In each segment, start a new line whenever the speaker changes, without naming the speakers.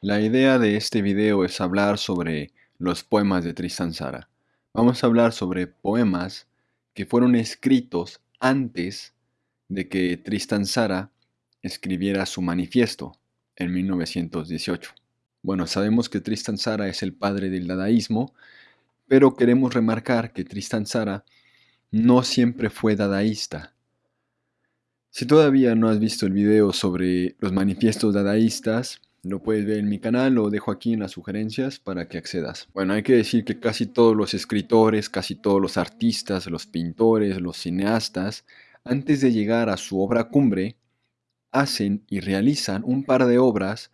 La idea de este video es hablar sobre los poemas de Tristan Tzara. Vamos a hablar sobre poemas que fueron escritos antes de que Tristan Tzara escribiera su manifiesto en 1918. Bueno, sabemos que Tristan Tzara es el padre del dadaísmo, pero queremos remarcar que Tristan Tzara no siempre fue dadaísta. Si todavía no has visto el video sobre los manifiestos dadaístas, lo puedes ver en mi canal, lo dejo aquí en las sugerencias para que accedas. Bueno, hay que decir que casi todos los escritores, casi todos los artistas, los pintores, los cineastas, antes de llegar a su obra cumbre, hacen y realizan un par de obras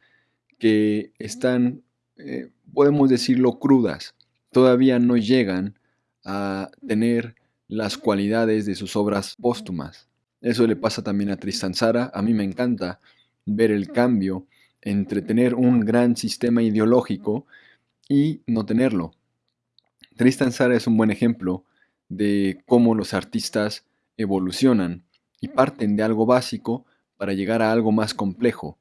que están, eh, podemos decirlo, crudas. Todavía no llegan a tener las cualidades de sus obras póstumas. Eso le pasa también a Tristan Tzara. A mí me encanta ver el cambio entre tener un gran sistema ideológico y no tenerlo. Tristan Tzara es un buen ejemplo de cómo los artistas evolucionan y parten de algo básico para llegar a algo más complejo.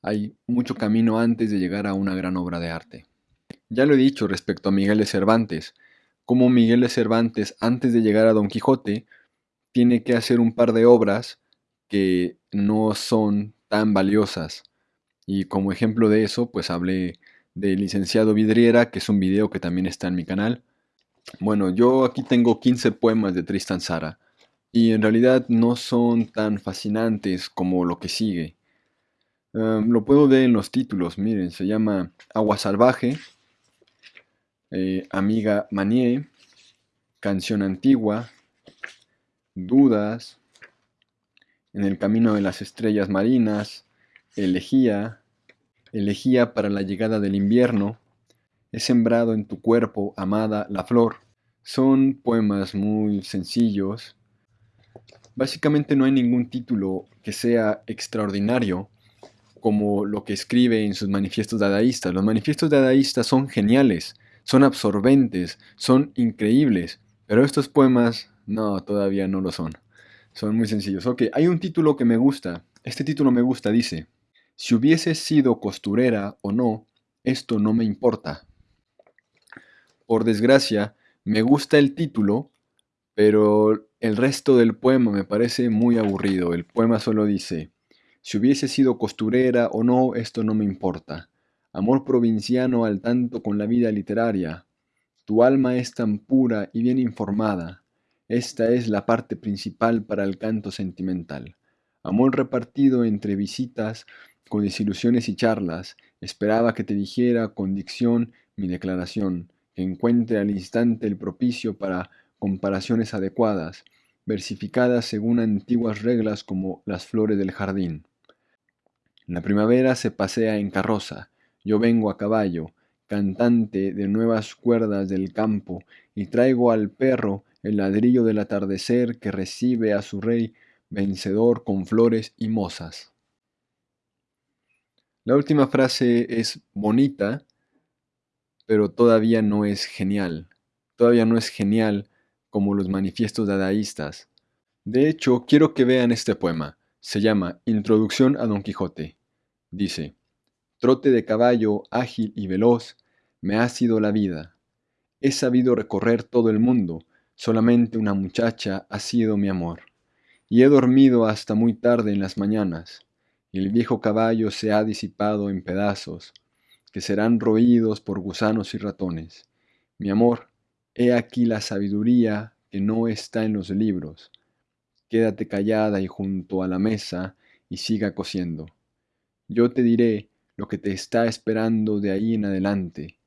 Hay mucho camino antes de llegar a una gran obra de arte. Ya lo he dicho respecto a Miguel de Cervantes, como Miguel de Cervantes antes de llegar a Don Quijote tiene que hacer un par de obras que no son tan valiosas y como ejemplo de eso, pues hablé del licenciado Vidriera, que es un video que también está en mi canal. Bueno, yo aquí tengo 15 poemas de Tristan Tzara, y en realidad no son tan fascinantes como lo que sigue. lo puedo ver en los títulos, miren, se llama Agua Salvaje, eh, Amiga Manier, Canción Antigua, Dudas, En el Camino de las Estrellas Marinas, Elegía, elegía para la llegada del invierno, he sembrado en tu cuerpo, amada, la flor. Son poemas muy sencillos. Básicamente no hay ningún título que sea extraordinario como lo que escribe en sus manifiestos dadaístas. Los manifiestos dadaístas son geniales, son absorbentes, son increíbles, pero estos poemas no, todavía no lo son. Son muy sencillos. Ok, hay un título que me gusta. Este título me gusta, dice, si hubiese sido costurera o no, esto no me importa. Por desgracia, me gusta el título, pero el resto del poema me parece muy aburrido. El poema solo dice, si hubiese sido costurera o no, esto no me importa. Amor provinciano al tanto con la vida literaria. Tu alma es tan pura y bien informada. Esta es la parte principal para el canto sentimental. Amor repartido entre visitas, con desilusiones y charlas, esperaba que te dijera con dicción mi declaración, que encuentre al instante el propicio para comparaciones adecuadas, versificadas según antiguas reglas como las flores del jardín. La primavera se pasea en carroza, yo vengo a caballo, cantante de nuevas cuerdas del campo, y traigo al perro el ladrillo del atardecer que recibe a su rey vencedor con flores y mozas. La última frase es bonita, pero todavía no es genial. Todavía no es genial como los manifiestos dadaístas. De hecho, quiero que vean este poema. Se llama Introducción a Don Quijote. Dice, Trote de caballo ágil y veloz, me ha sido la vida. He sabido recorrer todo el mundo, solamente una muchacha ha sido mi amor. Y he dormido hasta muy tarde en las mañanas y el viejo caballo se ha disipado en pedazos, que serán roídos por gusanos y ratones. Mi amor, he aquí la sabiduría que no está en los libros. Quédate callada y junto a la mesa y siga cosiendo. Yo te diré lo que te está esperando de ahí en adelante.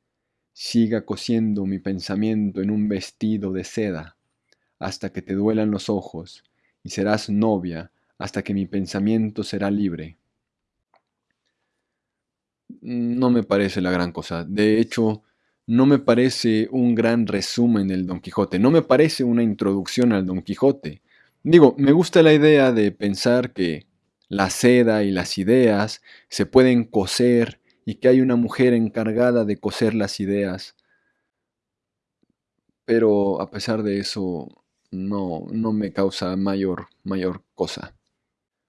Siga cosiendo mi pensamiento en un vestido de seda, hasta que te duelan los ojos, y serás novia hasta que mi pensamiento será libre. No me parece la gran cosa. De hecho, no me parece un gran resumen del Don Quijote. No me parece una introducción al Don Quijote. Digo, me gusta la idea de pensar que la seda y las ideas se pueden coser y que hay una mujer encargada de coser las ideas. Pero a pesar de eso, no, no me causa mayor, mayor cosa.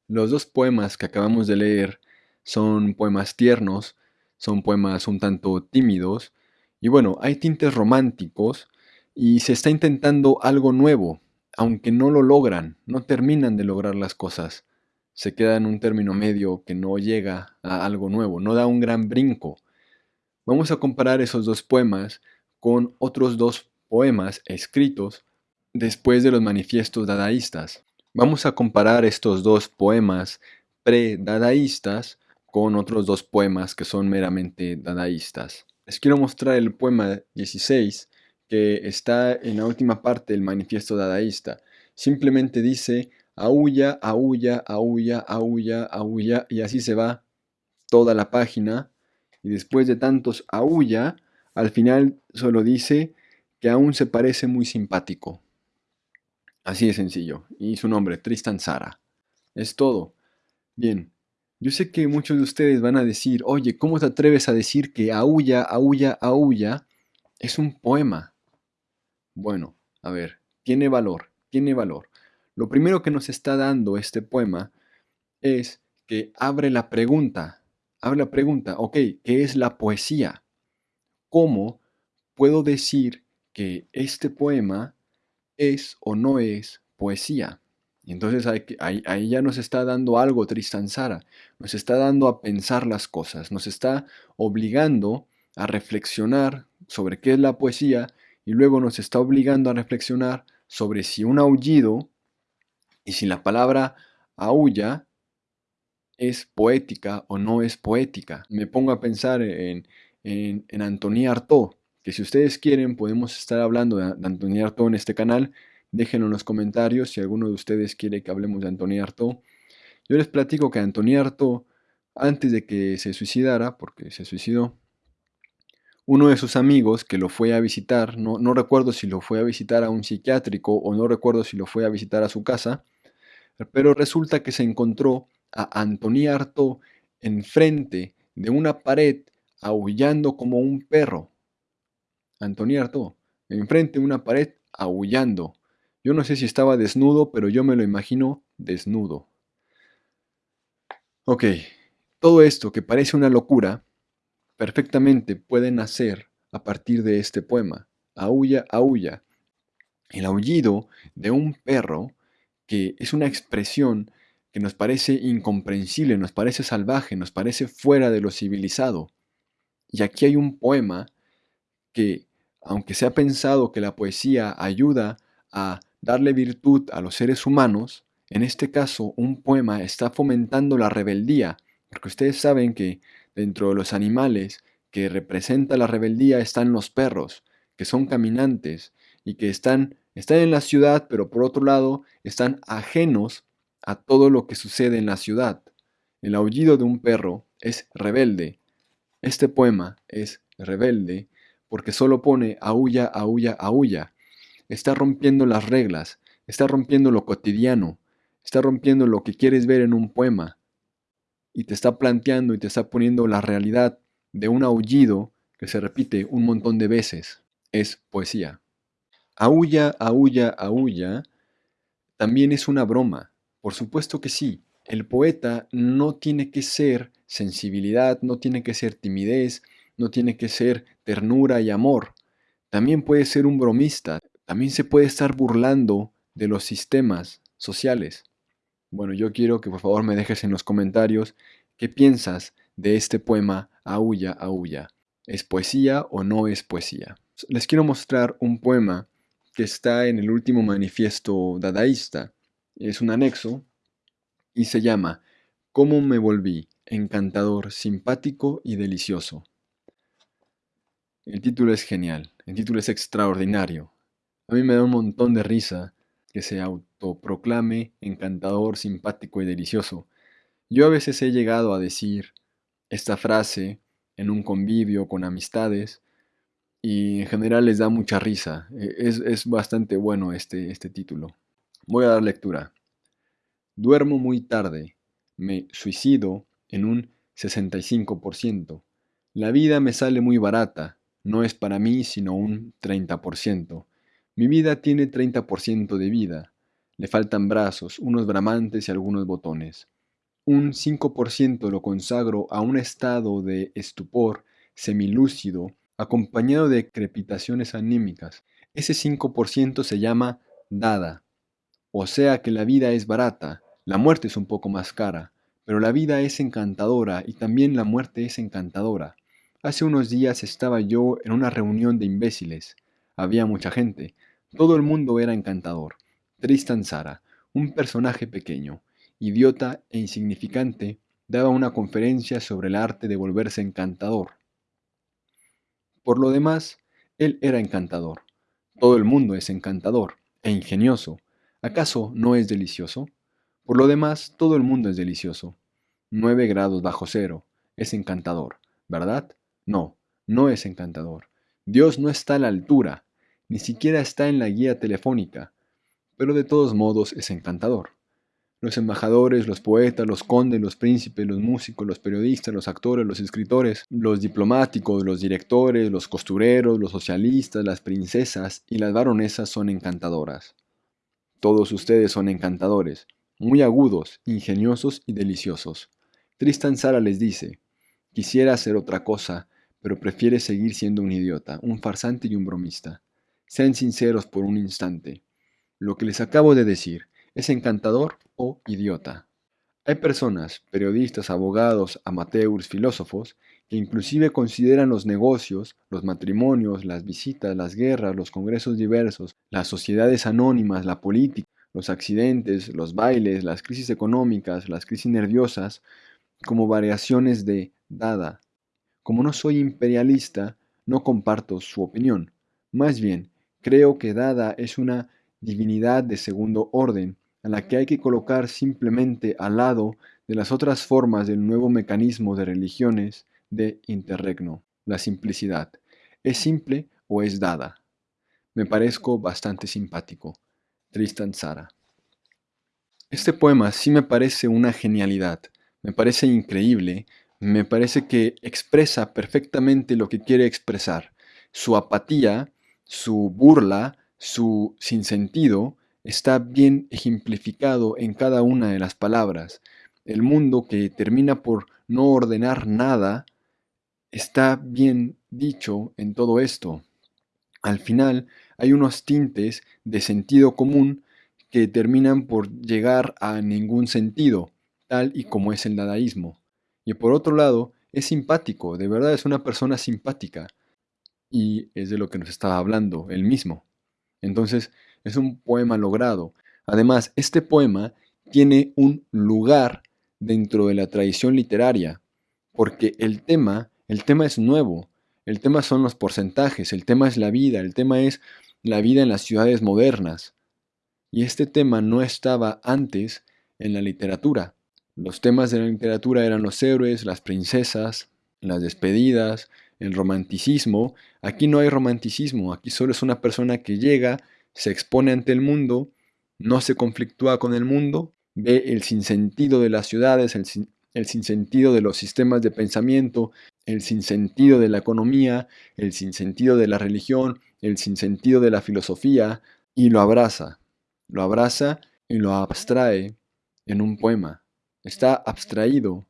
Los dos poemas que acabamos de leer son poemas tiernos, son poemas un tanto tímidos. Y bueno, hay tintes románticos y se está intentando algo nuevo, aunque no lo logran, no terminan de lograr las cosas. Se queda en un término medio que no llega a algo nuevo, no da un gran brinco. Vamos a comparar esos dos poemas con otros dos poemas escritos después de los manifiestos dadaístas. Vamos a comparar estos dos poemas pre-dadaístas con otros dos poemas que son meramente dadaístas. Les quiero mostrar el poema 16 que está en la última parte del manifiesto dadaísta. Simplemente dice, aulla, aulla, aulla, aulla, aulla, y así se va toda la página. Y después de tantos aulla, al final solo dice que aún se parece muy simpático. Así de sencillo. Y su nombre, Tristan Sara. Es todo. Bien, yo sé que muchos de ustedes van a decir, oye, ¿cómo te atreves a decir que aulla, aulla, aulla es un poema? Bueno, a ver, tiene valor, tiene valor. Lo primero que nos está dando este poema es que abre la pregunta, abre la pregunta, ok, ¿qué es la poesía? ¿Cómo puedo decir que este poema es o no es poesía? Y entonces ahí, ahí, ya nos está dando algo Tristan Sara, nos está dando a pensar las cosas, nos está obligando a reflexionar sobre qué es la poesía y luego nos está obligando a reflexionar sobre si un aullido y si la palabra aulla es poética o no es poética. Me pongo a pensar en, en, en Artaud, que si ustedes quieren podemos estar hablando de, de Antoní Artaud en este canal. Déjenlo en los comentarios si alguno de ustedes quiere que hablemos de Antoní Artaud. Yo les platico que Antoní Artaud, antes de que se suicidara, porque se suicidó, uno de sus amigos que lo fue a visitar, no, no, recuerdo si lo fue a visitar a un psiquiátrico o no recuerdo si lo fue a visitar a su casa, pero resulta que se encontró a Antoní Artaud enfrente de una pared aullando como un perro. Antoní Artaud, enfrente de una pared aullando. Yo no sé si estaba desnudo, pero yo me lo imagino desnudo. Ok, todo esto que parece una locura, perfectamente puede nacer a partir de este poema. Aulla, aulla. El aullido de un perro que es una expresión que nos parece incomprensible, nos parece salvaje, nos parece fuera de lo civilizado. Y aquí hay un poema que, aunque se ha pensado que la poesía ayuda a darle virtud a los seres humanos, en este caso un poema está fomentando la rebeldía, porque ustedes saben que Dentro de los animales que representa la rebeldía están los perros, que son caminantes y que están, están en la ciudad, pero por otro lado están ajenos a todo lo que sucede en la ciudad. El aullido de un perro es rebelde. Este poema es rebelde porque solo pone aulla, aulla, aulla. Está rompiendo las reglas, está rompiendo lo cotidiano, está rompiendo lo que quieres ver en un poema y te está planteando y te está poniendo la realidad de un aullido que se repite un montón de veces. Es poesía. Aulla, aulla, aulla también es una broma. Por supuesto que sí. El poeta no tiene que ser sensibilidad, no tiene que ser timidez, no tiene que ser ternura y amor. También puede ser un bromista. También se puede estar burlando de los sistemas sociales. Bueno, yo quiero que por favor me dejes en los comentarios qué piensas de este poema Aulla, Aulla. ¿Es poesía o no es poesía? Les quiero mostrar un poema que está en el último manifiesto dadaísta. Es un anexo y se llama ¿Cómo me volví? Encantador, simpático y delicioso. El título es genial, el título es extraordinario. A mí me da un montón de risa que se autoproclame encantador, simpático y delicioso. Yo a veces he llegado a decir esta frase en un convivio con amistades y en general les da mucha risa. E, es, es bastante bueno este, este título. Voy a dar lectura. Duermo muy tarde. Me suicido en un 65%. La vida me sale muy barata. No es para mí sino un 30%. Mi vida tiene 30% de vida. Le faltan brazos, unos bramantes y algunos botones. un 5% lo consagro a un estado de estupor semilúcido acompañado de crepitaciones anímicas. Ese 5% se llama dada. O sea que la vida es barata, la muerte es un poco más cara, pero la vida es encantadora y también la muerte es encantadora. Hace unos días estaba yo en una reunión de imbéciles. Había mucha gente. Todo el mundo era encantador. Tristan Sara, un personaje pequeño, idiota e insignificante, daba una conferencia sobre el arte de volverse encantador. Por lo demás, él era encantador. Todo el mundo es encantador e ingenioso. ¿Acaso no es delicioso? Por lo demás, todo el mundo es delicioso. 9 grados bajo cero. Es encantador, ¿verdad? No, no es encantador. Dios no está a la altura, ni siquiera está en la guía telefónica, pero de todos modos es encantador. Los embajadores, los poetas, los condes, los príncipes, los músicos, los periodistas, los actores, los escritores, los diplomáticos, los directores, los costureros, los socialistas, las princesas y las baronesas son encantadoras. Todos ustedes son encantadores, muy agudos, ingeniosos y deliciosos. Tristan Sara les dice, quisiera hacer otra cosa, pero prefiere seguir siendo un idiota, un farsante y un bromista. Sean sinceros por un instante. Lo que les acabo de decir, ¿es encantador o idiota? Hay personas, periodistas, abogados, amateurs, filósofos, que inclusive consideran los negocios, los matrimonios, las visitas, las guerras, los congresos diversos, las sociedades anónimas, la política, los accidentes, los bailes, las crisis económicas, las crisis nerviosas, como variaciones de dada. Como no soy imperialista, no comparto su opinión. Más bien, creo que dada es una divinidad de segundo orden, a la que hay que colocar simplemente al lado de las otras formas del nuevo mecanismo de religiones de interregno, la simplicidad. ¿Es simple o es dada? Me parezco bastante simpático. Tristan Sara. Este poema sí me parece una genialidad, me parece increíble, me parece que expresa perfectamente lo que quiere expresar. Su apatía, su burla, su sinsentido está bien ejemplificado en cada una de las palabras. El mundo que termina por no ordenar nada está bien dicho en todo esto. Al final hay unos tintes de sentido común que terminan por llegar a ningún sentido, tal y como es el dadaísmo. Y por otro lado, es simpático, de verdad es una persona simpática. Y es de lo que nos estaba hablando él mismo. Entonces, es un poema logrado. Además, este poema tiene un lugar dentro de la tradición literaria, porque el tema, el tema es nuevo, el tema son los porcentajes, el tema es la vida, el tema es la vida en las ciudades modernas. Y este tema no estaba antes en la literatura. Los temas de la literatura eran los héroes, las princesas, las despedidas, el romanticismo. Aquí no hay romanticismo, aquí solo es una persona que llega, se expone ante el mundo, no se conflictúa con el mundo, ve el sinsentido de las ciudades, el, el sinsentido de los sistemas de pensamiento, el sinsentido de la economía, el sinsentido de la religión, el sinsentido de la filosofía, y lo abraza. Lo abraza y lo abstrae en un poema. Está abstraído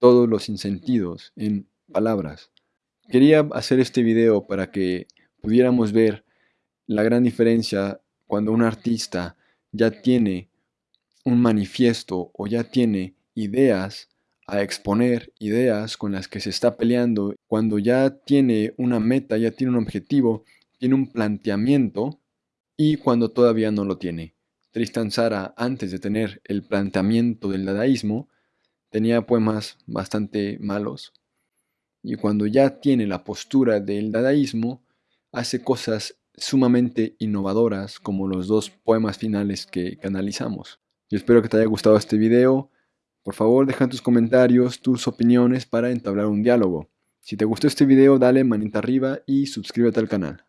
todos los sinsentidos en palabras. Quería hacer este video para que pudiéramos ver la gran diferencia cuando un artista ya tiene un manifiesto o ya tiene ideas a exponer ideas con las que se está peleando, cuando ya tiene una meta, ya tiene un objetivo, tiene un planteamiento y cuando todavía no lo tiene. Tristan Sara, antes de tener el planteamiento del dadaísmo, tenía poemas bastante malos. Y cuando ya tiene la postura del dadaísmo, hace cosas sumamente innovadoras como los dos poemas finales que, analizamos. Yo espero que te haya gustado este video. Por favor, deja tus comentarios, tus opiniones para entablar un diálogo. Si te gustó este video, dale manita arriba y suscríbete al canal.